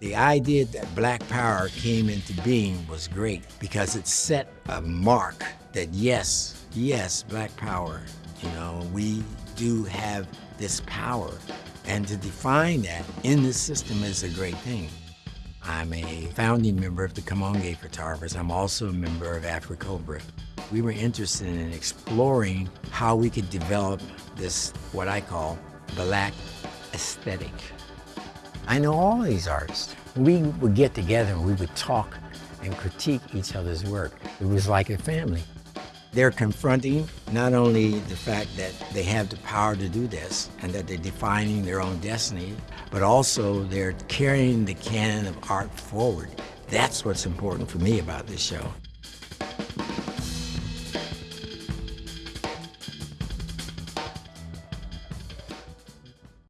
The idea that Black Power came into being was great because it set a mark that yes, yes, Black Power, you know, we do have this power. And to define that in the system is a great thing. I'm a founding member of the Kamoinge Photographers. I'm also a member of AfriCobra. We were interested in exploring how we could develop this, what I call, black aesthetic. I know all these artists. We would get together and we would talk and critique each other's work. It was like a family. They're confronting not only the fact that they have the power to do this and that they're defining their own destiny, but also they're carrying the canon of art forward. That's what's important for me about this show.